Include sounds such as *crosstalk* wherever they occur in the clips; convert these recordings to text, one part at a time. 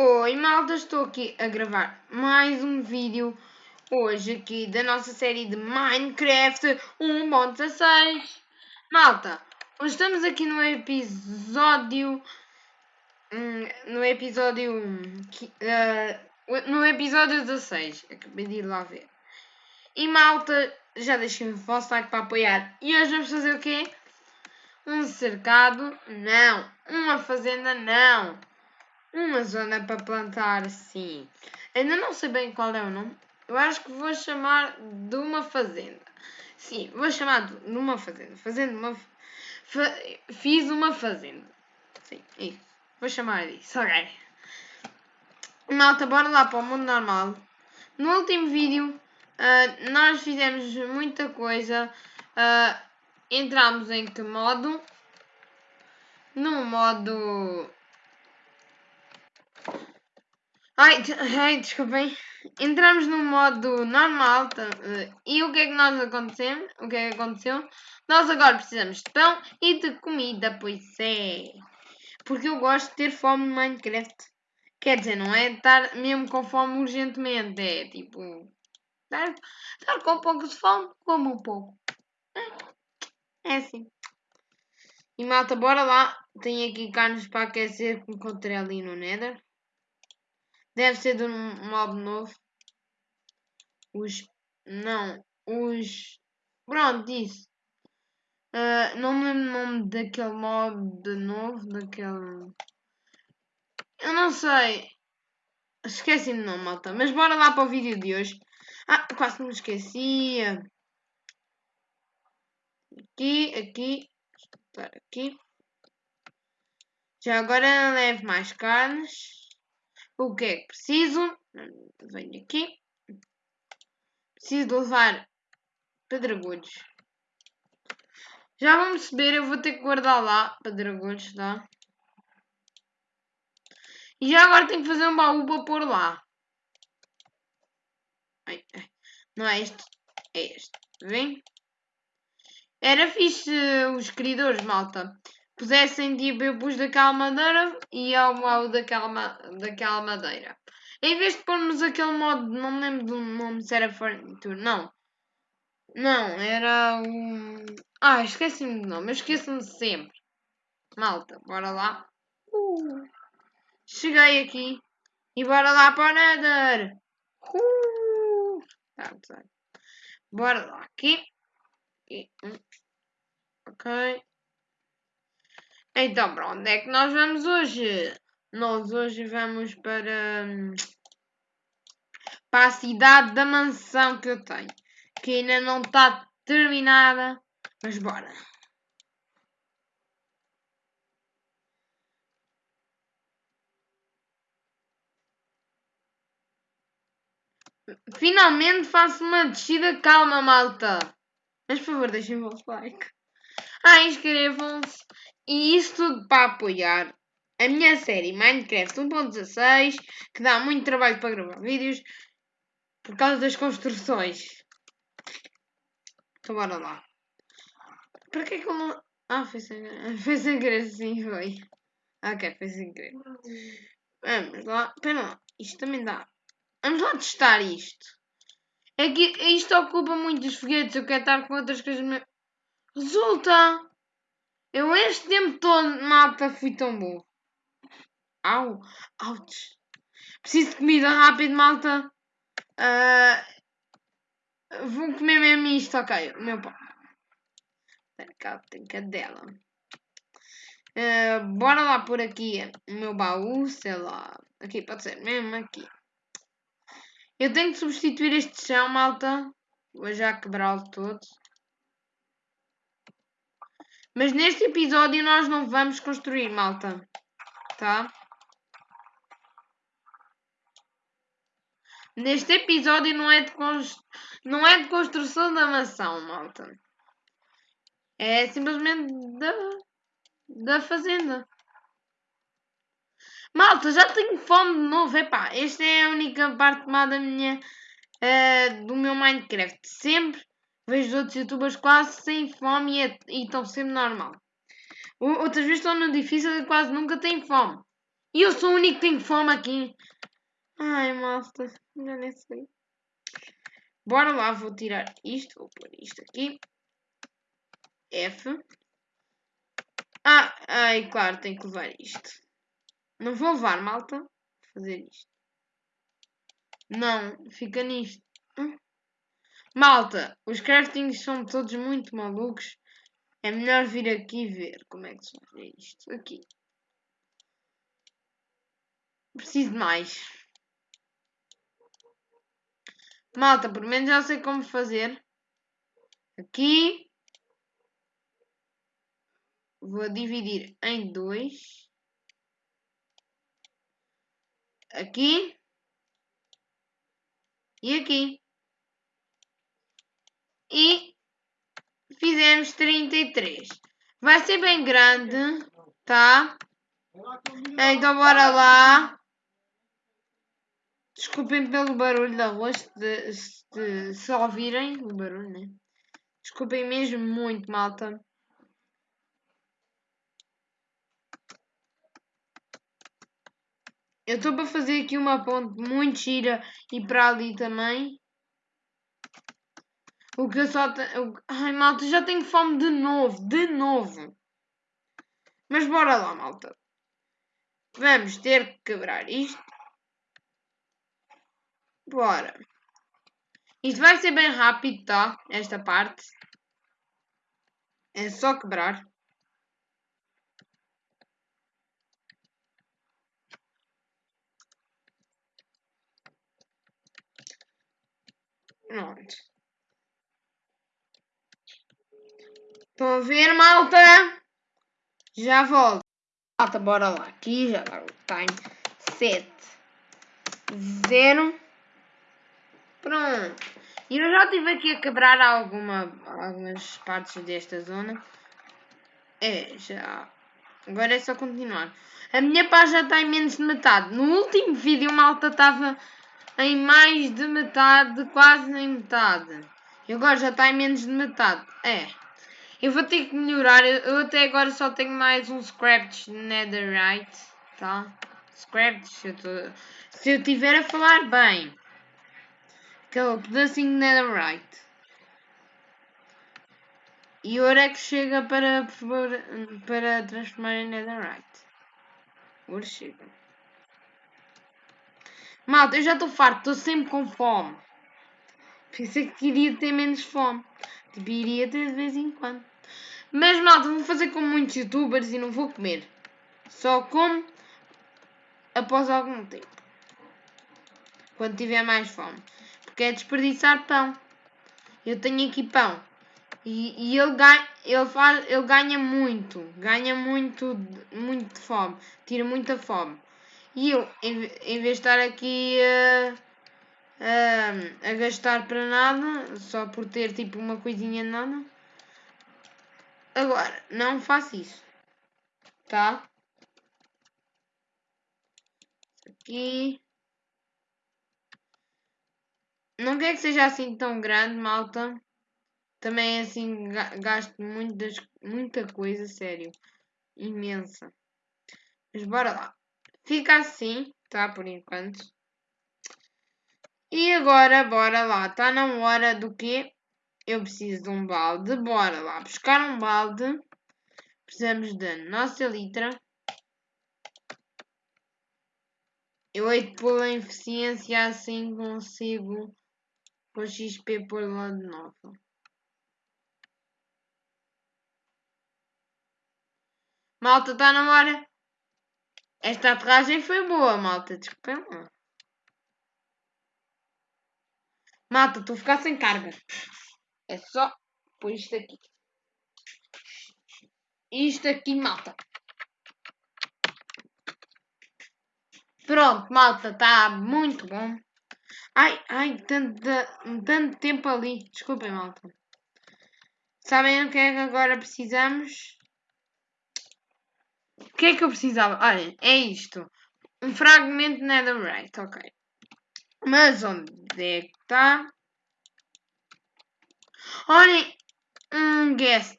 Oi malta, estou aqui a gravar mais um vídeo hoje aqui da nossa série de Minecraft 1.16 Malta, hoje estamos aqui no episódio hum, no episódio uh, no episódio 16 acabei de ir lá ver e malta, já deixem o vosso like para apoiar e hoje vamos fazer o quê? Um cercado? Não. Uma fazenda? Não. Uma zona para plantar, sim. Ainda não sei bem qual é o nome. Eu acho que vou chamar de uma fazenda. Sim, vou chamar de uma fazenda. Fazenda uma. Fa... Fiz uma fazenda. Sim, isso. Vou chamar disso. Ok. Malta, bora lá para o mundo normal. No último vídeo, uh, nós fizemos muita coisa. Uh, entramos em que modo? No modo Ai, ai, desculpem. Entramos no modo normal tá, eh, e o que é que nós aconteceu? O que é que aconteceu? Nós agora precisamos de pão e de comida, pois é. Porque eu gosto de ter fome no Minecraft. Quer dizer, não é estar mesmo com fome urgentemente, é tipo. Estar, estar com um pouco de fome, como um pouco. É assim. E malta, bora lá. Tenho aqui carnes para aquecer que encontrei ali no Nether. Deve ser de um mob novo. Os. Não. Os. Pronto, isso. Uh, não me lembro o nome daquele mob de novo. Daquele. Eu não sei. Esqueci-me não, malta. Mas bora lá para o vídeo de hoje. Ah, quase me esquecia. Aqui, aqui. Aqui. Já agora levo mais carnes. O que é que preciso? Venho aqui. Preciso levar pedregulhos. Já vamos perceber, eu vou ter que guardar lá pedregulhos, tá? E já agora tenho que fazer um baú para pôr lá. Ai, ai. Não é este, é este. Vem? Era fixe os criadores, malta pusessem tipo, eu pus daquela madeira e ao modo daquela, daquela madeira. Em vez de pormos aquele modo, não me lembro do nome se era Furniture, não. Não, era o. Ah, esqueci-me do nome, eu esqueço-me sempre. Malta, bora lá. Uh. Cheguei aqui e bora lá para o Nether. Uh. Tá, tá. Bora lá aqui. E, hum. Ok. Então, para onde é que nós vamos hoje? Nós hoje vamos para, para a cidade da mansão que eu tenho, que ainda não está terminada, mas bora. Finalmente faço uma descida calma, malta. Mas por favor, deixem o vosso like. Ah, inscrevam-se e isso tudo para apoiar a minha série Minecraft 1.16, que dá muito trabalho para gravar vídeos por causa das construções. Então bora lá. Para que é que eu não. Ah, foi sem, *laughs* foi sem querer, sim, foi. Ok, foi sem querer. Vamos lá. Espera lá. Isto também dá. Vamos lá testar isto. É que isto ocupa muitos foguetes. Eu quero estar com outras coisas. Resulta! Eu este tempo todo, malta, fui tão bom. Au, ouch. Preciso de comida rápido, malta. Uh, vou comer mesmo isto, ok. O meu pão. Cá tem cadela. Uh, bora lá por aqui o meu baú, sei lá. Aqui pode ser mesmo aqui. Eu tenho que substituir este chão, malta. Vou já quebrá-lo todo. Mas neste episódio nós não vamos construir, malta. Tá? Neste episódio não é de, const... não é de construção da mansão, malta. É simplesmente da, da fazenda. Malta, já tenho fome de novo. Epá, esta é a única parte má da minha, uh, do meu Minecraft. Sempre Vejo outros youtubers quase sem fome e, é, estão sempre normal. Outras vezes estão no difícil e quase nunca têm fome. E eu sou o único que tem fome aqui. Ai, malta. Já nem sei. Bora lá, vou tirar isto. Vou pôr isto aqui. F. Ah, ai, claro, tenho que levar isto. Não vou levar, malta. Vou fazer isto. Não, fica nisto. Hum? Malta, os craftings são todos muito malucos. É melhor vir aqui ver como é que se faz isto. Aqui. Preciso de mais. Malta, por menos já sei como fazer. Aqui. Vou dividir em dois. Aqui. E aqui. E fizemos 33. Vai ser bem grande, tá? Então bora lá. Desculpem pelo barulho da rua, se, se, se ouvirem o barulho, né? Desculpem mesmo muito, malta. Eu estou para fazer aqui uma ponte muito gira e para ali também. O que eu só tenho. Ai, malta, já tenho fome de novo, de novo. Mas bora lá, malta. Vamos ter que quebrar isto. Bora. Isto vai ser bem rápido, tá? Esta parte. É só quebrar. Pronto. Estão a ver, malta? Já volto. Malta, bora lá. Aqui já dá o time. 7. 0. Pronto. E eu já estive aqui a quebrar alguma, algumas partes desta zona. É, já. Agora é só continuar. A minha paz já está em menos de metade. No último vídeo, malta estava em mais de metade, quase em metade. E agora já está em menos de metade. É. Eu vou ter que melhorar. Eu até agora só tenho mais um Scratch Netherite. Tá? Scratch. Se eu, tô... se eu tiver a falar bem. Aquele pedacinho de Netherite. E ouro é que chega para, para transformar em Netherite. Ouro chega. Malta, eu já estou farto, estou sempre com fome. Pensei que iria ter menos fome. Tipo, iria ter de vez em quando. Mas malta, vou fazer como muitos youtubers e não vou comer. Só como após algum tempo. Quando tiver mais fome. Porque é desperdiçar pão. Eu tenho aqui pão. E, e ele, ganha, ele, faz, ele ganha muito. Ganha muito, muito de fome. Tira muita fome. E eu, em, em vez de estar aqui a, a, a gastar para nada, só por ter tipo uma coisinha nada. Agora, não faço isso. Tá? Aqui. Não quer que seja assim tão grande, malta. Também assim gasto muitas, muita coisa, sério. Imensa. Mas bora lá. Fica assim, tá? Por enquanto. E agora, bora lá. Está na hora do quê? Eu preciso de um balde. Bora lá buscar um balde. Precisamos da nossa litra. Eu hei de pôr a eficiência assim consigo com XP pôr lá de novo. Malta, está na hora. Esta aterragem foi boa, malta. Desculpem lá. Malta, estou a ficar sem carga. É só pôr isto aqui. Isto aqui, malta. Pronto, malta, está muito bom. Ai, ai, tanto, tanto tempo ali. Desculpem, malta. Sabem o que é que agora precisamos? O que é que eu precisava? Olhem, é isto. Um fragmento netherite, ok. Mas onde é que está? Olhem, um guest.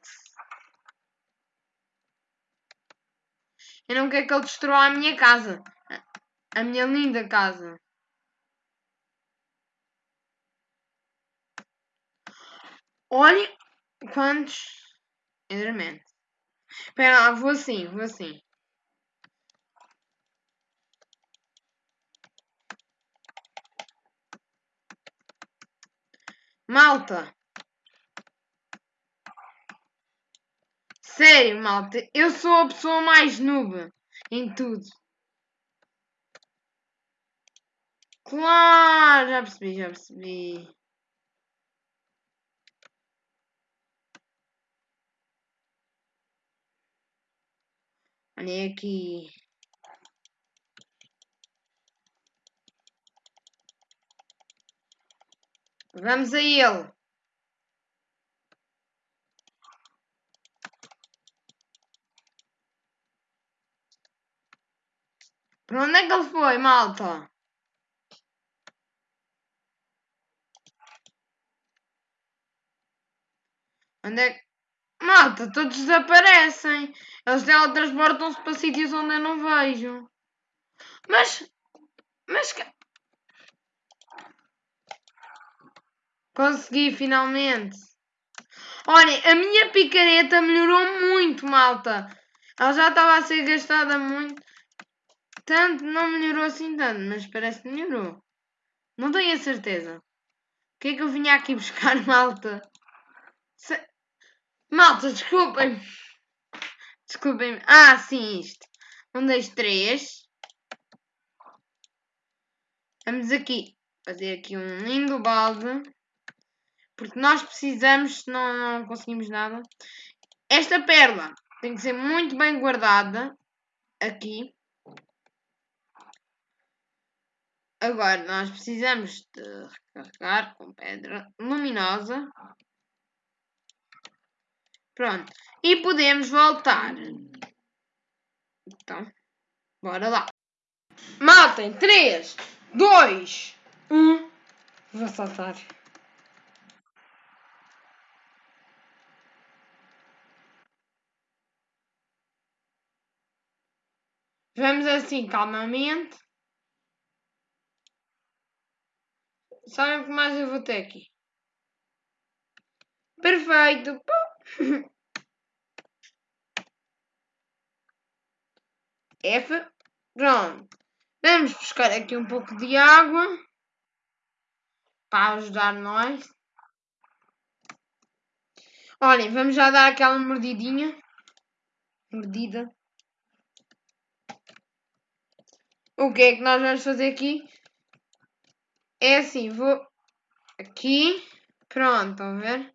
Eu não quero que ele destrua a minha casa. A minha linda casa. Olha quantos Enderman. Espera lá, vou assim, vou assim. Malta. Sério, malta. Eu sou a pessoa mais noob em tudo. Claro, já percebi, já percebi. Olha aqui. Vamos a ele. Onde é que ele foi, malta? Onde é que... Malta, todos desaparecem. Eles teletransportam-se para sítios onde eu não vejo. Mas... Mas... Consegui, finalmente. Olhem, a minha picareta melhorou muito, malta. Ela já estava a ser gastada muito. Tanto, não melhorou assim tanto, mas parece que melhorou. Não tenho a certeza. O que é que eu vinha aqui buscar, *laughs* malta? Se... Malta, desculpem. Desculpem. Ah, sim, isto. Um, dois, três. Vamos aqui fazer aqui um lindo balde. Porque nós precisamos, senão não conseguimos nada. Esta pérola tem que ser muito bem guardada. Aqui. Agora nós precisamos de recarregar com pedra luminosa. Pronto. E podemos voltar. Então, bora lá. Matem. 3, 2, 1. Vou saltar. Vamos assim, calmamente. Sabem o que mais eu vou ter aqui? Perfeito. *laughs* F. Pronto. Vamos buscar aqui um pouco de água. Para ajudar nós. Olhem, vamos já dar aquela mordidinha. Mordida. O que é que nós vamos fazer aqui? É assim, vou aqui. Pronto, estão a ver?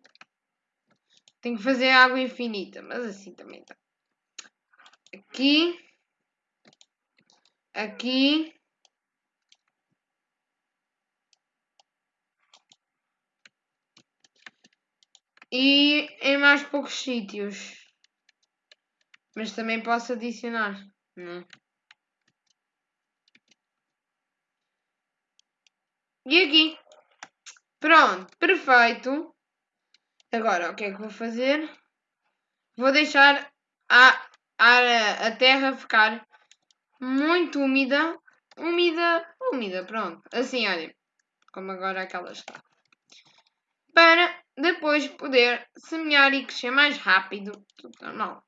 Tenho que fazer água infinita, mas assim também está. Aqui. Aqui. E em mais poucos sítios. Mas também posso adicionar, não é? E aqui. Pronto, perfeito. Agora, o que é que vou fazer? Vou deixar a, a, a terra ficar muito úmida. Úmida, úmida, pronto. Assim, olha. Como agora aquela está. Para depois poder semear e crescer mais rápido. Tudo normal.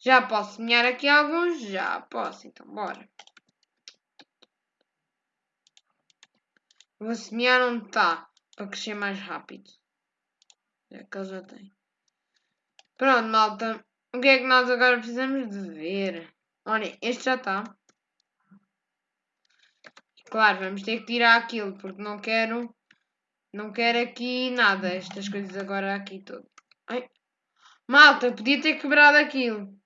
Já posso semear aqui alguns? Já posso, então bora. Vou semear onde está, para crescer mais rápido. É que ele já tem. Pronto, malta. O que é que nós agora precisamos de ver? Olha, este já está. Claro, vamos ter que tirar aquilo, porque não quero... Não quero aqui nada, estas coisas agora aqui todo. Ai. Malta, podia ter quebrado aquilo.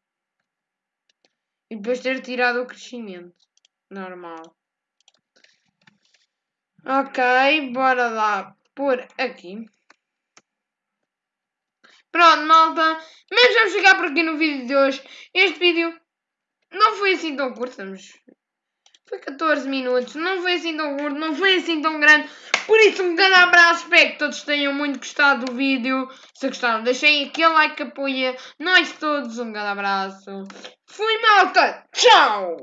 E depois ter tirado o crescimento. Normal. Ok, bora lá por aqui. Pronto, malta. Mas vamos chegar por aqui no vídeo de hoje. Este vídeo não foi assim tão curto. Vamos... Foi 14 minutos, não foi assim tão curto, não foi assim tão grande. Por isso, um grande abraço, espero que todos tenham muito gostado do vídeo. Se gostaram, deixem aquele like que apoia nós todos. Um grande abraço. Fui, malta! Tchau!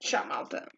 Tchau, malta!